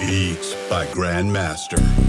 Beats by Grandmaster.